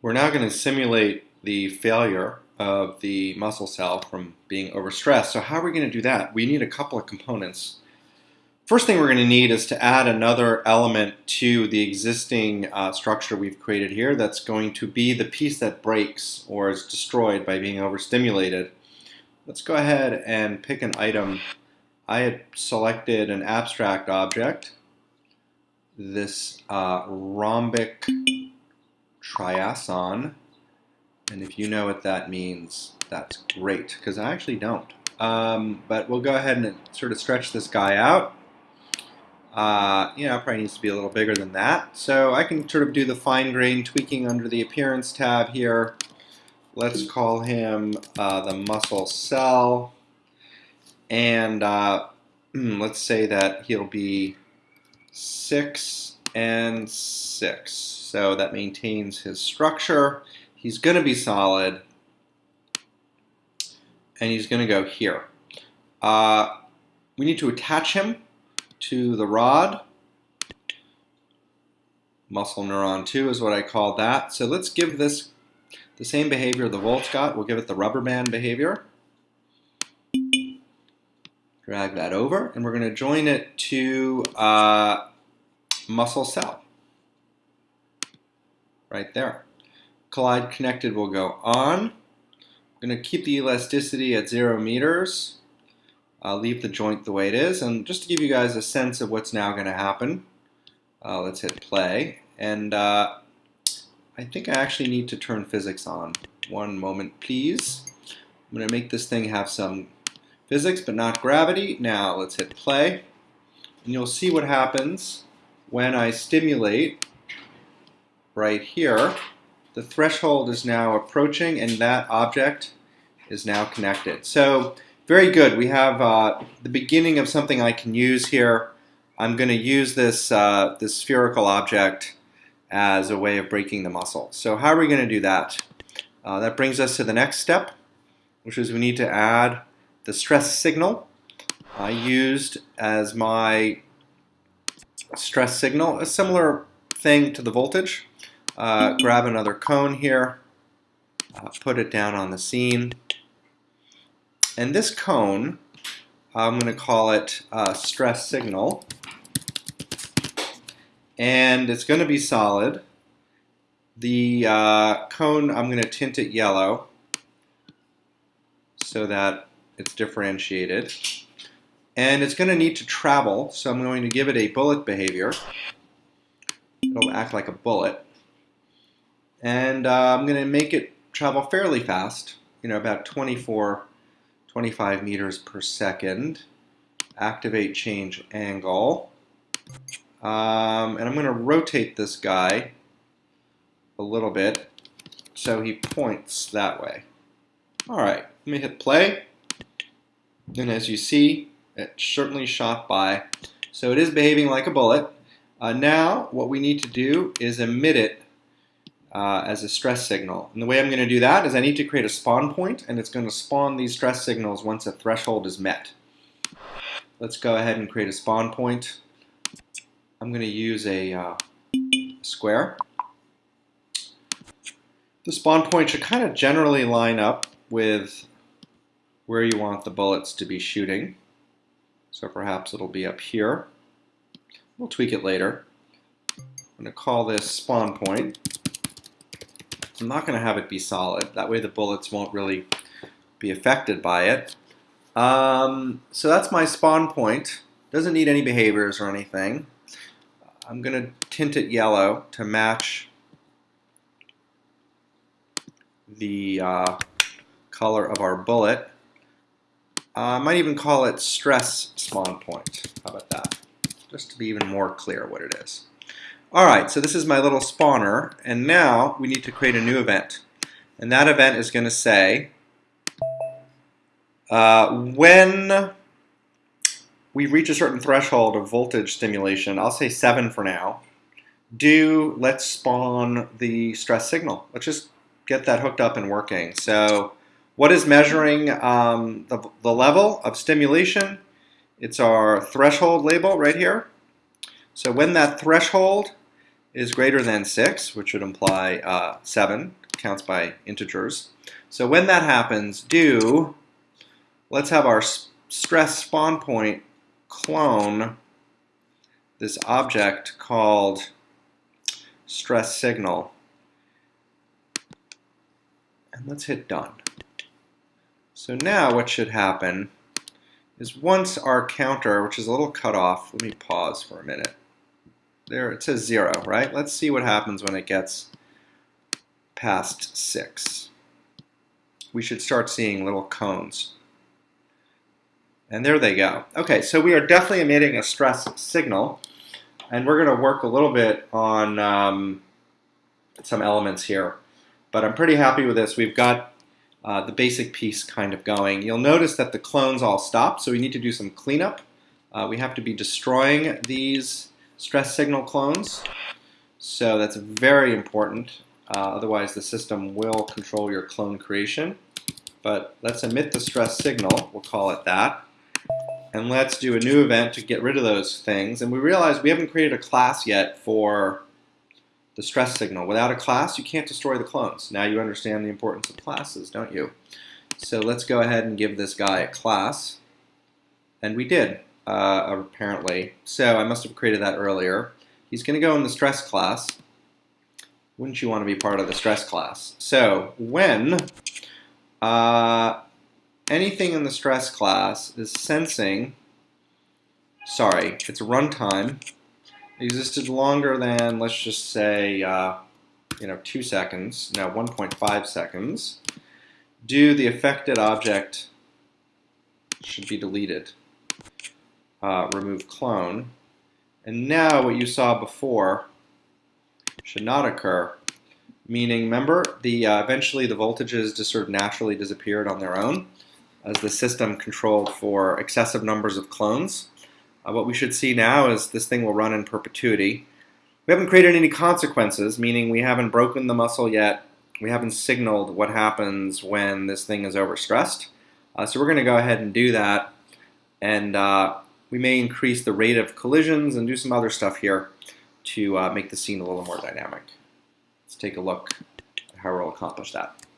We're now going to simulate the failure of the muscle cell from being overstressed. So how are we going to do that? We need a couple of components. First thing we're going to need is to add another element to the existing uh, structure we've created here that's going to be the piece that breaks or is destroyed by being overstimulated. Let's go ahead and pick an item. I had selected an abstract object, this uh, rhombic triason. And if you know what that means, that's great, because I actually don't. Um, but we'll go ahead and sort of stretch this guy out. Uh, you know, probably needs to be a little bigger than that. So I can sort of do the fine grain tweaking under the appearance tab here. Let's call him uh, the muscle cell. And uh, let's say that he'll be 6 and 6. So that maintains his structure. He's going to be solid. And he's going to go here. Uh, we need to attach him to the rod. Muscle neuron 2 is what I call that. So let's give this the same behavior the Volt's got. We'll give it the rubber band behavior. Drag that over, and we're going to join it to uh, muscle cell right there. Collide connected will go on. I'm going to keep the elasticity at zero meters. I'll leave the joint the way it is. And just to give you guys a sense of what's now going to happen, uh, let's hit play. And uh, I think I actually need to turn physics on. One moment, please. I'm going to make this thing have some physics, but not gravity. Now let's hit play. And you'll see what happens when I stimulate right here, the threshold is now approaching and that object is now connected. So very good. We have uh, the beginning of something I can use here. I'm going to use this, uh, this spherical object as a way of breaking the muscle. So how are we going to do that? Uh, that brings us to the next step, which is we need to add the stress signal I used as my stress signal, a similar thing to the voltage. Uh, grab another cone here, uh, put it down on the scene. And this cone, I'm going to call it uh, stress signal. And it's going to be solid. The uh, cone, I'm going to tint it yellow so that it's differentiated. And it's going to need to travel, so I'm going to give it a bullet behavior. It'll act like a bullet and uh, I'm going to make it travel fairly fast, you know, about 24, 25 meters per second. Activate change angle. Um, and I'm going to rotate this guy a little bit so he points that way. All right, let me hit play. And as you see, it certainly shot by. So it is behaving like a bullet. Uh, now, what we need to do is emit it uh, as a stress signal. And the way I'm going to do that is I need to create a spawn point, and it's going to spawn these stress signals once a threshold is met. Let's go ahead and create a spawn point. I'm going to use a uh, square. The spawn point should kind of generally line up with where you want the bullets to be shooting. So perhaps it'll be up here. We'll tweak it later. I'm going to call this spawn point. I'm not going to have it be solid. That way the bullets won't really be affected by it. Um, so that's my spawn point. Doesn't need any behaviors or anything. I'm going to tint it yellow to match the uh, color of our bullet. Uh, I might even call it stress spawn point. How about that? Just to be even more clear what it is. All right, so this is my little spawner, and now we need to create a new event. And that event is going to say, uh, when we reach a certain threshold of voltage stimulation, I'll say 7 for now, do let's spawn the stress signal. Let's just get that hooked up and working. So what is measuring um, the, the level of stimulation? It's our threshold label right here. So when that threshold is greater than 6, which would imply uh, 7, counts by integers. So when that happens, do, let's have our stress spawn point clone this object called stress signal. And let's hit done. So now what should happen is once our counter, which is a little cut off, let me pause for a minute. There, it says zero, right? Let's see what happens when it gets past six. We should start seeing little cones. And there they go. Okay, so we are definitely emitting a stress signal. And we're going to work a little bit on um, some elements here. But I'm pretty happy with this. We've got uh, the basic piece kind of going. You'll notice that the clones all stop, so we need to do some cleanup. Uh, we have to be destroying these stress signal clones. So that's very important. Uh, otherwise, the system will control your clone creation. But let's emit the stress signal. We'll call it that. And let's do a new event to get rid of those things. And we realize we haven't created a class yet for the stress signal. Without a class, you can't destroy the clones. Now you understand the importance of classes, don't you? So let's go ahead and give this guy a class. And we did, uh, apparently. So I must have created that earlier. He's going to go in the stress class. Wouldn't you want to be part of the stress class? So when uh, anything in the stress class is sensing, sorry, it's a runtime, existed longer than, let's just say, uh, you know, two seconds, no, 1.5 seconds, do the affected object should be deleted. Uh, remove clone. And now what you saw before should not occur, meaning, remember, the uh, eventually the voltages just sort of naturally disappeared on their own as the system controlled for excessive numbers of clones. Uh, what we should see now is this thing will run in perpetuity. We haven't created any consequences, meaning we haven't broken the muscle yet. We haven't signaled what happens when this thing is overstressed. Uh, so we're going to go ahead and do that. And uh, we may increase the rate of collisions and do some other stuff here to uh, make the scene a little more dynamic. Let's take a look at how we'll accomplish that.